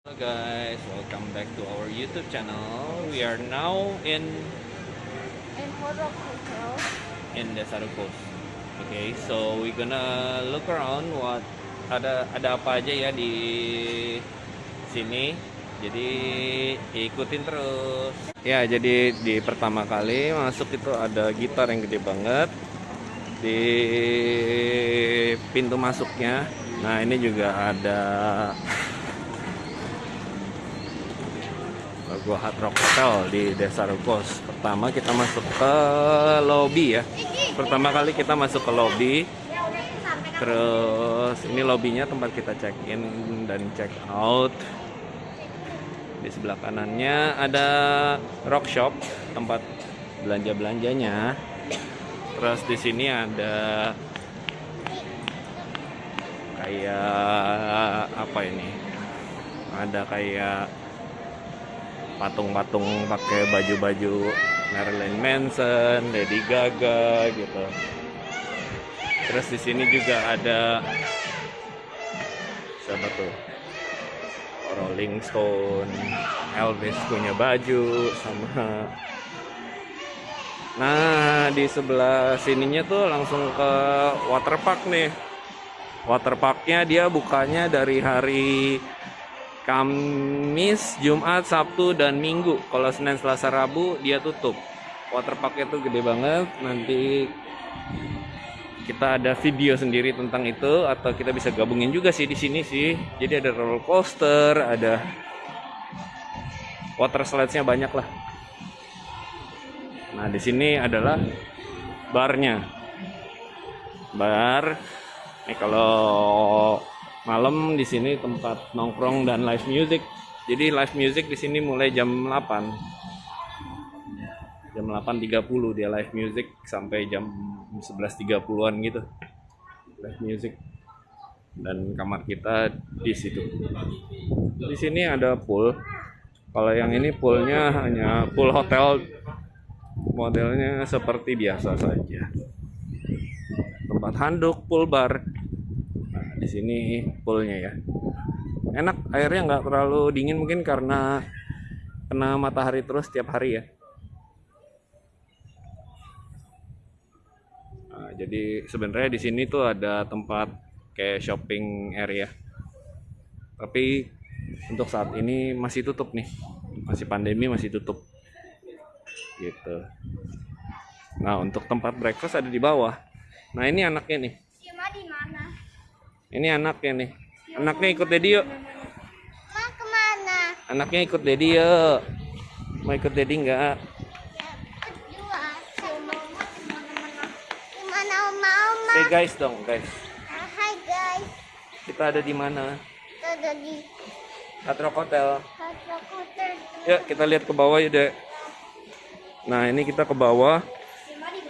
Hello guys, welcome back to our YouTube channel. We are now in and Horror Hotel. in Desaru Coast. Okay, so we gonna look around what ada ada apa aja ya di sini. Jadi ikutin terus. Ya, jadi di pertama kali masuk itu ada gitar yang gede banget di pintu masuknya. Nah, ini juga ada logo Hard Rock Hotel di Desa Rukos. Pertama kita masuk ke lobby ya. Pertama kali kita masuk ke lobby. Terus ini lobbynya tempat kita check in dan check out. Di sebelah kanannya ada rock shop, tempat belanja-belanjanya. Terus di sini ada kayak apa ini? Ada kayak patung-patung pakai baju-baju Marilyn Manson, Lady Gaga gitu. Terus di sini juga ada siapa tuh? Rolling Stone, Elvis punya baju sama Nah, di sebelah sininya tuh langsung ke waterpark nih. Waterparknya dia bukanya dari hari Kamis, Jumat, Sabtu, dan Minggu. Kalau Senin, Selasa, Rabu dia tutup. Waterparknya tuh gede banget. Nanti kita ada video sendiri tentang itu atau kita bisa gabungin juga sih di sini sih. Jadi ada roller coaster, ada water slides-nya banyak lah. Nah, di sini adalah barnya. Bar. Nih kalau malam di sini tempat nongkrong dan live music. Jadi live music di sini mulai jam 8. Jam 8.30 dia live music sampai jam 11.30-an gitu. Live music. Dan kamar kita di situ. Di sini ada pool. Kalau yang ini poolnya hanya pool hotel modelnya seperti biasa saja. Tempat handuk, pool bar, di sini poolnya ya. Enak airnya nggak terlalu dingin mungkin karena kena matahari terus setiap hari ya. Nah, jadi sebenarnya di sini tuh ada tempat kayak shopping area. Tapi untuk saat ini masih tutup nih. Masih pandemi masih tutup. Gitu. Nah untuk tempat breakfast ada di bawah. Nah ini anaknya nih? Ini anaknya nih. Anaknya ikut Dedi yuk. Ma ke mana? Anaknya ikut Dedi yuk. Mau ikut Dedi nggak? Oma oma? Say guys dong guys. Ah, Hai guys. Kita ada di mana? Kita ada di Hard Rock Hotel. Hotel Hotel. Yuk kita lihat ke bawah yuk dek. Nah ini kita ke bawah.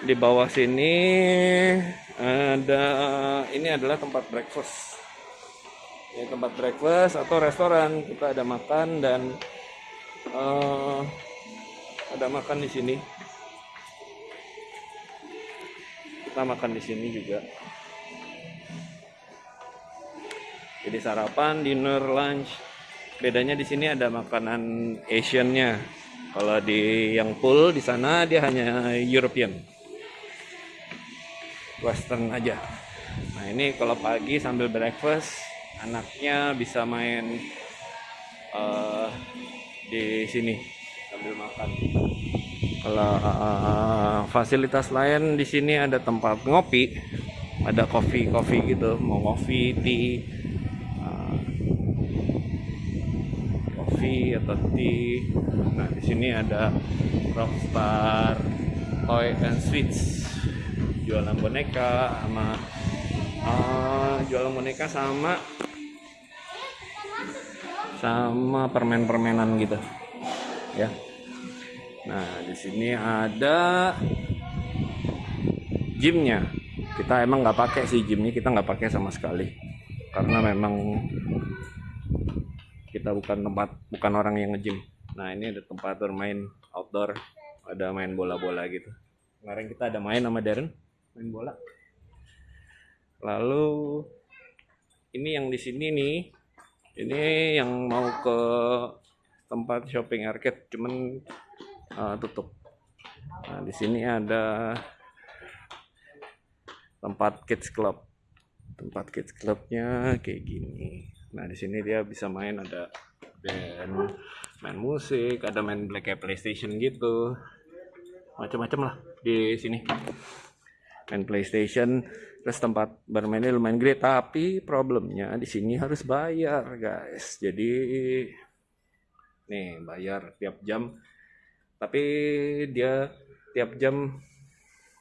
Di bawah sini ada ini adalah tempat breakfast. Ini tempat breakfast atau restoran. Kita ada makan dan eh, ada makan di sini. Kita makan di sini juga. Jadi sarapan, dinner, lunch. Bedanya di sini ada makanan Asian-nya. Kalau di yang pool di sana dia hanya European. Western aja. Nah, ini kalau pagi sambil breakfast, anaknya bisa main eh, di sini sambil makan. Kalau eh, fasilitas lain di sini ada tempat ngopi, ada coffee coffee gitu, mau coffee, tea, eh, coffee atau tea. Nah, di sini ada Rockstar Toy and Sweets. Jualan boneka sama eh, jualan boneka sama sama permen-permenan gitu. Ya. Nah, di sini ada gymnya. Kita emang nggak pakai sih gymnya, kita nggak pakai sama sekali. Karena memang kita bukan tempat bukan orang yang nge-gym. Nah, ini ada tempat bermain outdoor, ada main bola-bola gitu. Kemarin kita ada main sama Darren, main bola. Lalu ini yang di sini nih Ini yang mau ke tempat shopping arcade cuman uh, tutup. Nah, di sini ada tempat kids club. Tempat kids clubnya kayak gini. Nah, di sini dia bisa main ada band, main musik, ada main black PlayStation gitu. Macam-macam lah di sini. Main PlayStation, terus tempat bermainnya lumayan gede, tapi problemnya di sini harus bayar, guys. Jadi nih bayar tiap jam. Tapi dia tiap jam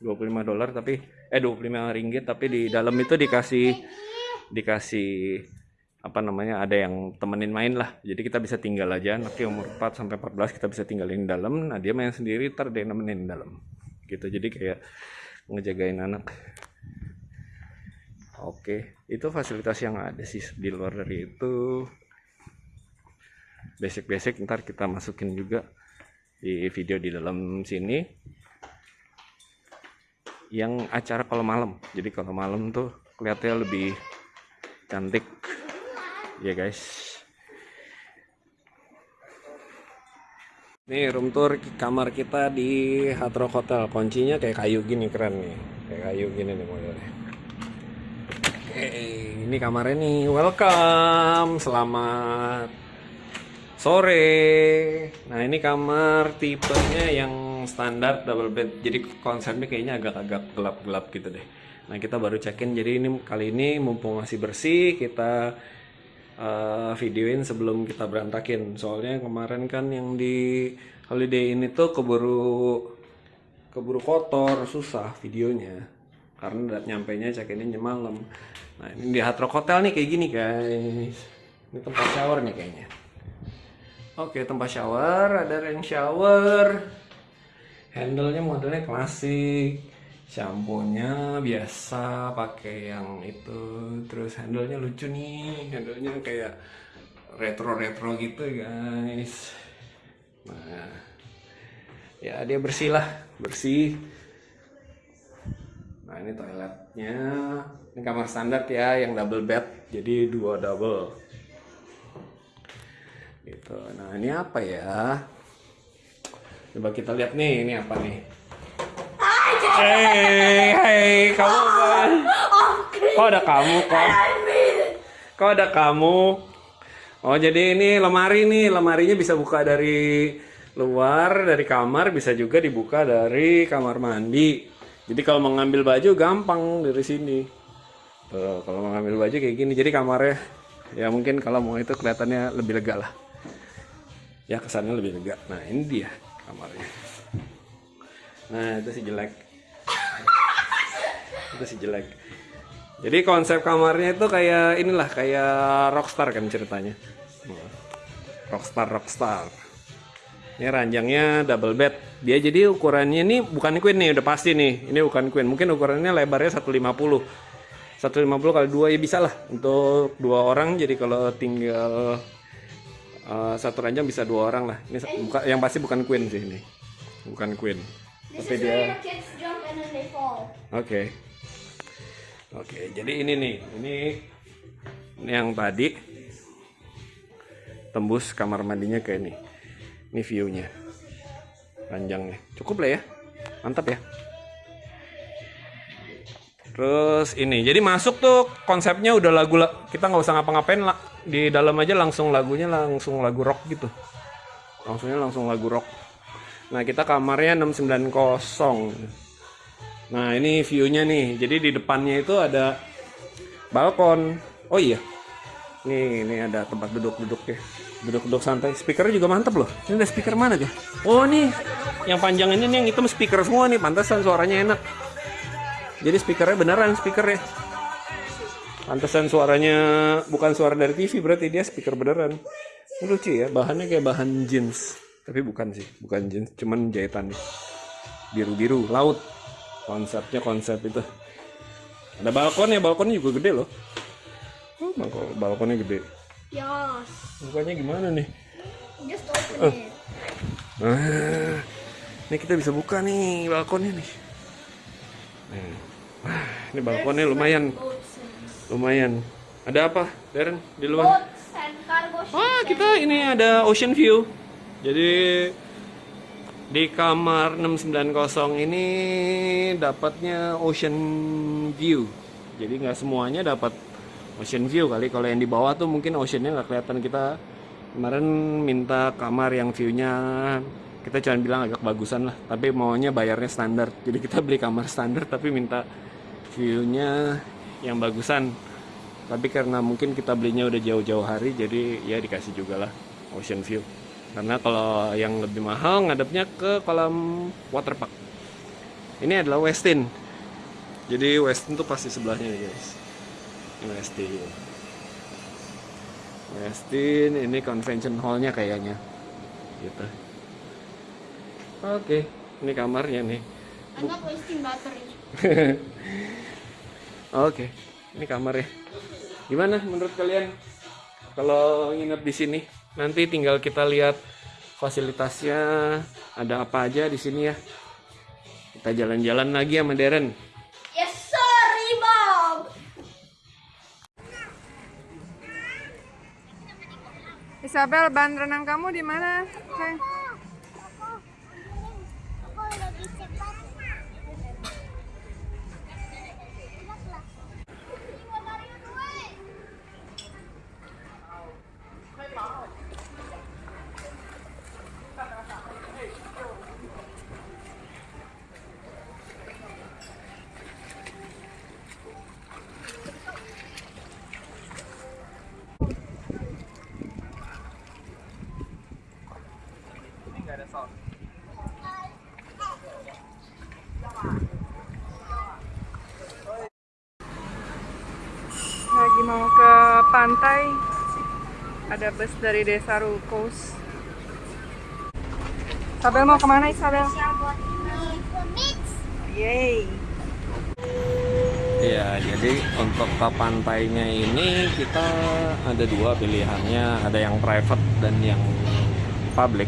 25 dolar tapi eh 25 ringgit. Tapi di dalam itu dikasih dikasih apa namanya ada yang temenin main lah. Jadi kita bisa tinggal aja. Nanti umur 4 sampai 14 kita bisa tinggalin dalam. Nah dia main sendiri ntar dia dalam. Gitu. Jadi kayak ngejagain anak. Oke itu fasilitas yang ada sih di luar dari itu. Basic-basic ntar kita masukin juga di video di dalam sini. Yang acara kalau malam. Jadi kalau malam tuh kelihatannya lebih cantik. Ya guys Nih room tour kamar kita di Hard Rock Hotel. Kuncinya kayak kayu gini keren nih. Kayak kayu gini nih modelnya. Oke, ini kamarnya nih. Welcome. Selamat sore. Nah, ini kamar tipenya yang standar double bed. Jadi konsepnya kayaknya agak-agak gelap-gelap gitu deh. Nah, kita baru check-in. Jadi ini kali ini mumpung masih bersih, kita uh, videoin sebelum kita berantakin. Soalnya kemarin kan yang di holiday ini tuh keburu keburu kotor susah videonya. Karena nyampe nya check ini malam. Nah ini di Hard Hotel nih kayak gini guys. Ini tempat shower nih kayaknya. Oke tempat shower. Ada rain shower. Handle-nya modelnya klasik shampoo-nya biasa pakai yang itu terus handle-nya lucu nih handle-nya kayak retro-retro gitu guys. Nah ya dia bersih lah bersih. Nah ini toiletnya ini kamar standar ya yang double bed jadi dua double. Gitu. Nah ini apa ya? Coba kita lihat nih ini apa nih Hei, hei, kamu kan? Kok ada kamu kok? Kok ada kamu? Oh jadi ini lemari nih, lemarinya bisa buka dari luar dari kamar, bisa juga dibuka dari kamar mandi. Jadi kalau mau ngambil baju gampang dari sini. Tuh, kalau mau ngambil baju kayak gini, jadi kamarnya ya mungkin kalau mau itu kelihatannya lebih lega lah. Ya kesannya lebih lega. Nah ini dia kamarnya. Nah itu sih jelek itu sih jelek. Jadi konsep kamarnya itu kayak inilah kayak rockstar kan ceritanya. Rockstar rockstar. Ini ranjangnya double bed. Dia jadi ukurannya ini bukan queen nih udah pasti nih. Ini bukan queen. Mungkin ukurannya lebarnya 150 150 kali dua ya bisa lah. Untuk dua orang jadi kalau tinggal uh, satu ranjang bisa dua orang lah. Ini buka, yang pasti bukan queen sih ini. Bukan queen. This tapi dia the Oke. Jadi ini nih, ini ini yang tadi tembus kamar mandinya kayak ini. Ini view-nya. Panjangnya. Cukup lah ya. Mantap ya. Terus ini, jadi masuk tuh konsepnya udah lagu la- kita nggak usah ngapa-ngapain lah di dalam aja langsung lagunya langsung lagu rock gitu. Langsungnya langsung lagu rock. Nah kita kamarnya 690 Nah ini view-nya nih. Jadi di depannya itu ada balkon. Oh iya. Nih, ini ada tempat duduk-duduk ya. Duduk-duduk santai. Speakernya juga mantep loh. Ini ada speaker mana tuh? Oh nih, yang panjang ini nih yang hitam speaker semua nih. Pantesan suaranya enak. Jadi speakernya beneran speakernya. Pantesan suaranya bukan suara dari TV berarti dia speaker beneran. Ini lucu ya, bahannya kayak bahan jeans. Tapi bukan sih, bukan jeans, cuman jahitan nih. Biru-biru, laut konsepnya konsep itu. Ada balkon ya balkonnya juga gede loh. Oh, balkon- balkonnya gede. Yes. bukanya gimana nih? Just open it. ah, ini kita bisa buka nih balkonnya nih. Wah, ini balkonnya lumayan. lumayan. Ada apa Darren? Di luar? And kita ini ada ocean view. Jadi di kamar 690 ini dapatnya ocean view. Jadi nggak semuanya dapat ocean view kali. Kalau yang di bawah tuh mungkin oceannya nggak kelihatan kita kemarin minta kamar yang viewnya kita cuma bilang agak bagusan lah. Tapi maunya bayarnya standar. Jadi kita beli kamar standar tapi minta viewnya yang bagusan. Tapi karena mungkin kita belinya udah jauh-jauh hari, jadi ya dikasih juga lah ocean view. Karena kalau yang lebih mahal ngadepnya ke kolam waterpark. Ini adalah Westin. Jadi Westin tuh pasti sebelahnya nih guys. Ini Westin. Westin ini convention hallnya kayaknya. Gitu. Oke, ini kamarnya nih. Wasting battery. Oke, ini kamarnya. Gimana menurut kalian kalau nginep di sini? Nanti tinggal kita lihat fasilitasnya ada apa aja di sini ya. Kita jalan-jalan lagi sama Darren. Yes, sorry, Bob. Isabel, ban renang kamu di mana? Aku. Lagi pantai. Ada bus dari Desa Rukos. Isabel mau ke mana Isabel? Yeay. Iya, jadi untuk ke pantainya ini kita ada dua pilihannya, ada yang private dan yang public.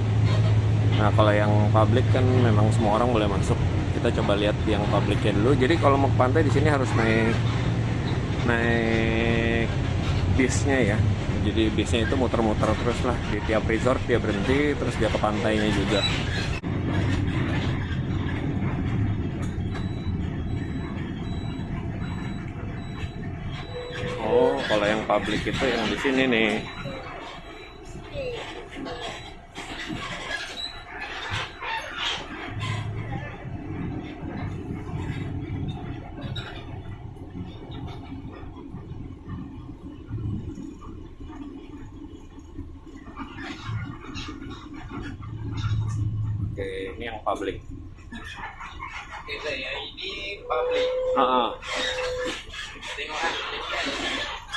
Nah, kalau yang public kan memang semua orang boleh masuk. Kita coba lihat yang publicnya dulu. Jadi kalau mau ke pantai di sini harus naik naik bisnya ya. Jadi bisnya itu muter-muter terus lah di tiap resort dia berhenti, terus dia ke pantainya juga. Oh, kalau yang public itu yang di sini nih. Oke, ini yang public. Ini public. Tengok.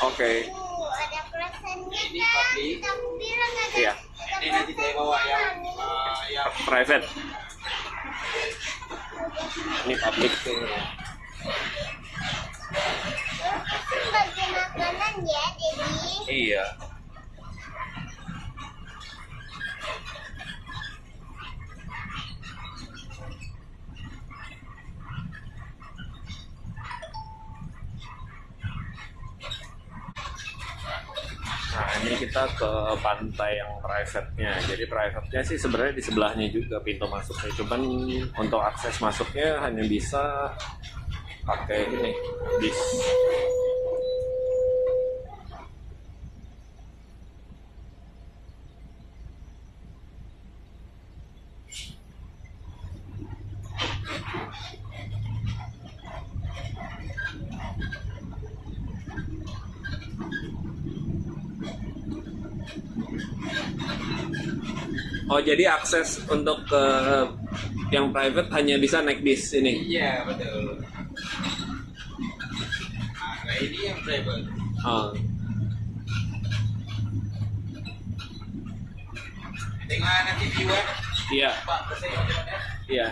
Oke. Uh, ada Ini kan? public. Bilang ada. Iya. Ini nanti saya bawa yang uh, yang Private. Ini public. Bagi makanan ya, Dedi. Iya. Nah, ini kita ke pantai yang private-nya. Jadi private-nya sih sebenarnya di sebelahnya juga pintu masuknya. Cuman untuk akses masuknya hanya bisa pakai ini bis. Jadi akses untuk ke yang private hanya bisa naik bis ini. Iya betul. Nah ini yang private. Oh, Tengok nanti view kan. iya, Pak mana? iya.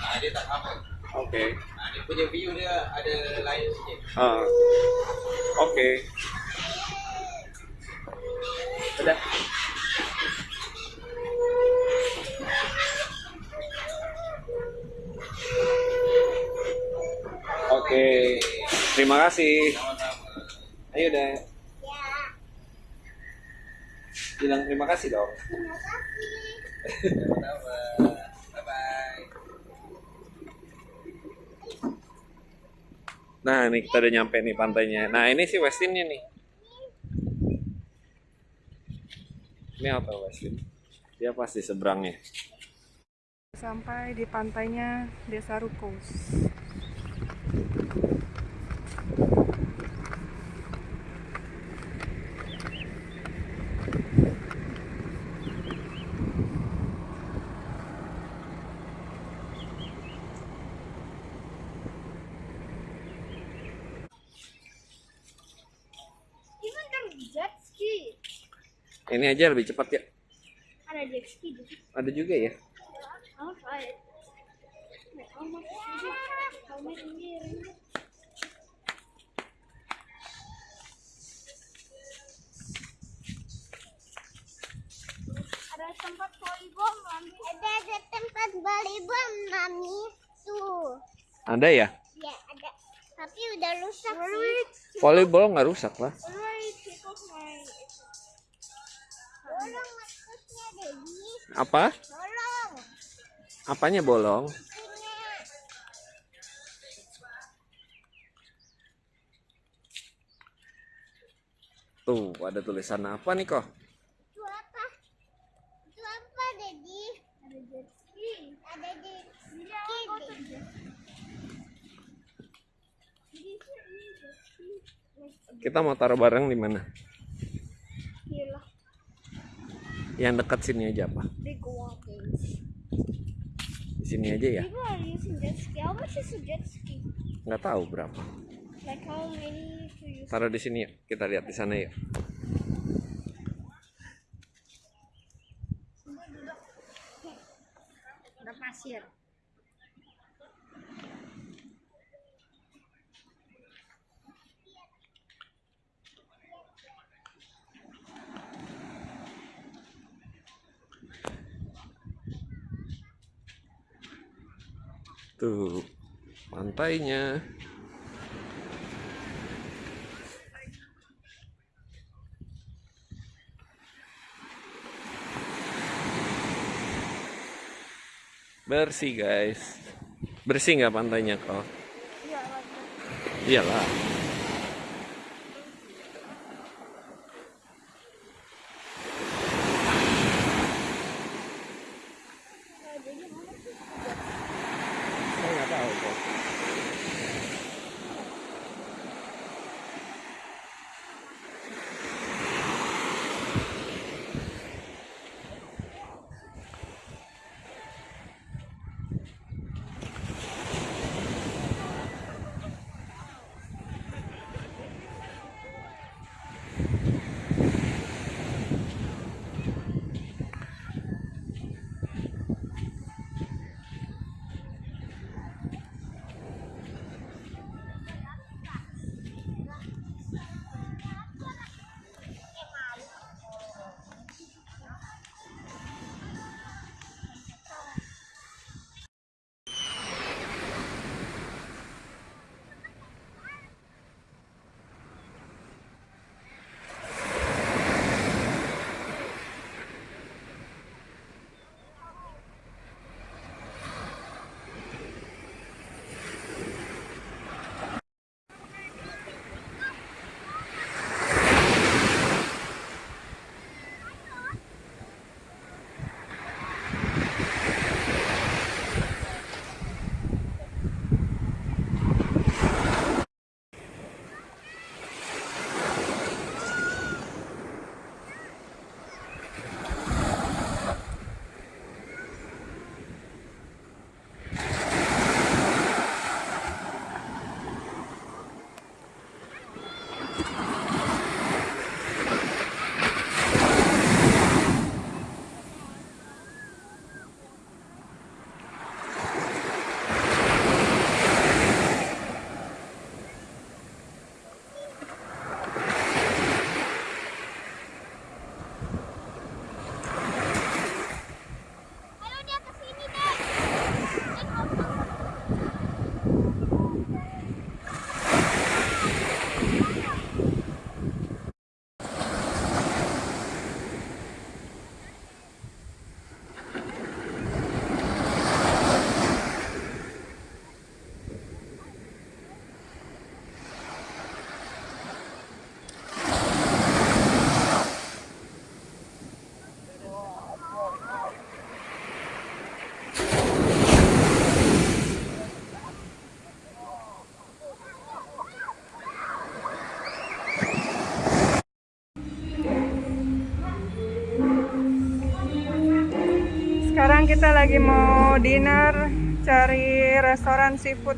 Nah dia tak apa. Oke. Nah dia punya view dia ada lain sikit. Ah. Oke. Oke. Terima kasih. Ayo deh, bilang terima kasih dong. Terima kasih. Bye bye. Nah, ini kita udah nyampe nih pantainya. Nah, ini si Westinnya nih. Ini apa Westin? Dia pasti seberangnya. Sampai di pantainya Desa Rukos. Ini kan jet ski. Ini aja lebih cepat ya. Ada jet ski di situ. Ada juga ya. Ada tempat volleyball, Mami. Ada ada tempat volleyball, Mami. Tuh. Ada ya? Ya, ada. Tapi udah rusak sih. Volleyball nggak rusak lah. Apa? Tolong. Apanya bolong? Tuh, ada tulisan apa nih kok? Itu apa? Itu apa, Dedi? Ada. Dedi. Kita mau taruh barang di mana? Yang dekat sini aja apa? Di sini aja ya? Nggak tahu berapa. Like how many to use? Taruh di sini yuk. Kita lihat di sana yuk. Ada pasir. Tuh, pantainya. Bersih guys. Bersih nggak pantainya kok? Iyalah. Saya kita lagi mau dinner cari restoran seafood.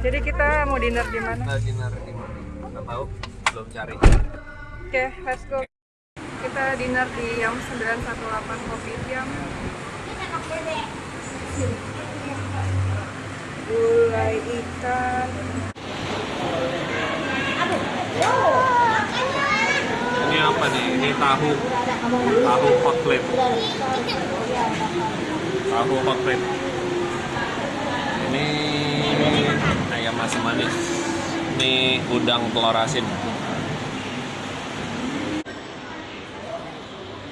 Jadi kita mau dinner di mana? Kita dinner di mana? Nggak tahu, belum cari. Oke, let's go. Kita dinner di Yam 918 Kopi Jam. Gulai ikan. Ini apa nih? Ini tahu. Tahu hot plate. Tahu hot plate. Ini ayam asam manis. Ini udang telur asin.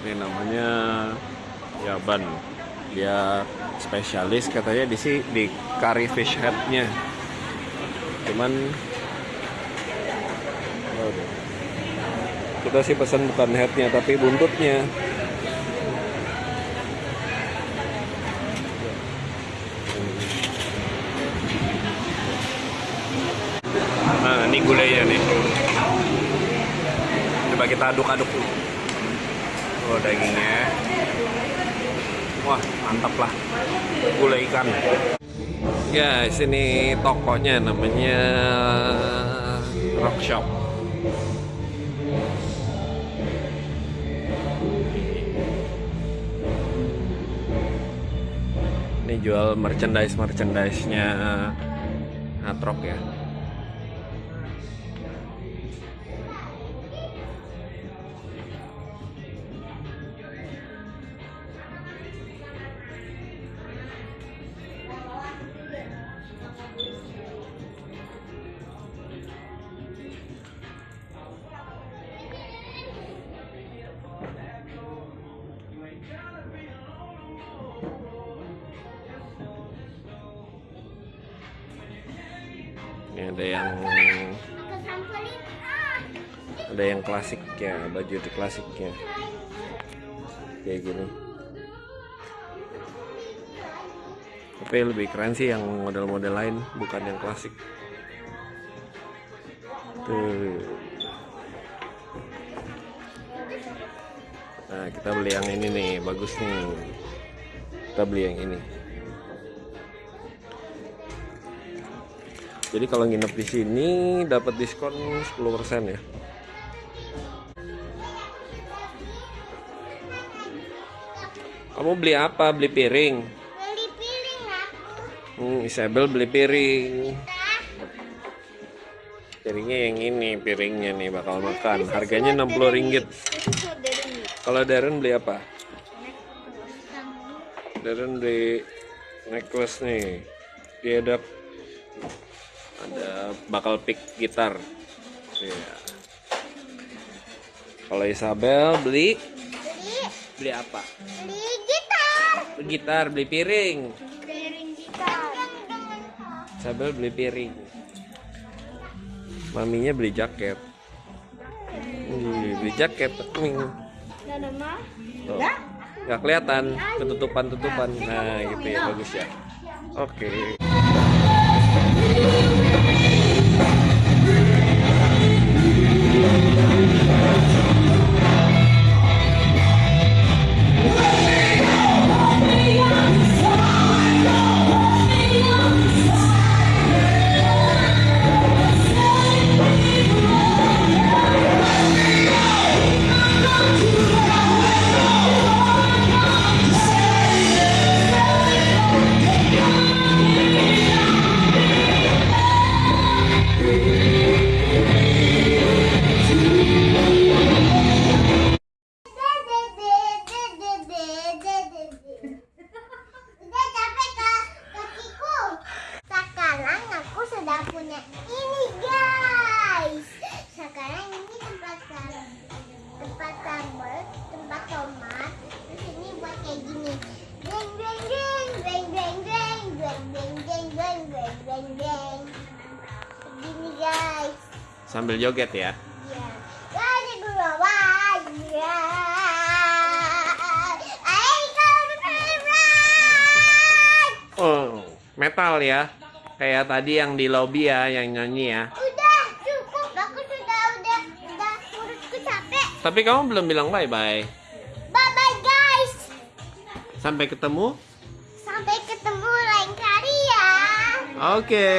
Ini namanya Yaban. Dia spesialis katanya di sini di curry fish head-nya. Cuman kita sih pesan bukan headnya tapi buntutnya. Nah ini gulainya nih. Coba kita aduk-aduk dulu. Oh dagingnya. Wah mantap lah gulai ikan. Guys ini tokonya namanya Rock Shop jual merchandise merchandise nya Atrok ya ada yang ada yang klasik ya baju di klasiknya. Kayak gini. Tapi lebih keren sih yang model-model lain bukan yang klasik. Tuh. Nah kita beli yang ini nih bagus nih. Kita beli yang ini jadi kalau nginep di sini dapat diskon 10% ya kamu beli apa beli piring Beli piring aku. Hmm, Isabel beli piring. Tah. Piringnya yang ini, piringnya nih bakal makan. Harganya 60 ringgit. Kalau Darren beli apa? Darren beli necklace nih. Dia ada bakal pick gitar. Iya. Kalau Isabel beli Beli beli apa? beli gitar. Beli gitar, beli piring. Piring gitar. Isabel beli piring. Maminya beli jaket. Ih, beli jaket. Ming. Tuh. Nggak kelihatan ketutupan-tutupan. Nah, gitu ya bagus ya. Oke. Thank you. Sambil joget ya. Oh, metal ya. Kayak tadi yang di lobby ya, yang nyanyi ya. Udah cukup, aku sudah udah udah urutku capek. Tapi kamu belum bilang bye-bye. Bye bye guys. Sampai ketemu. Sampai ketemu lain kali ya. Oke.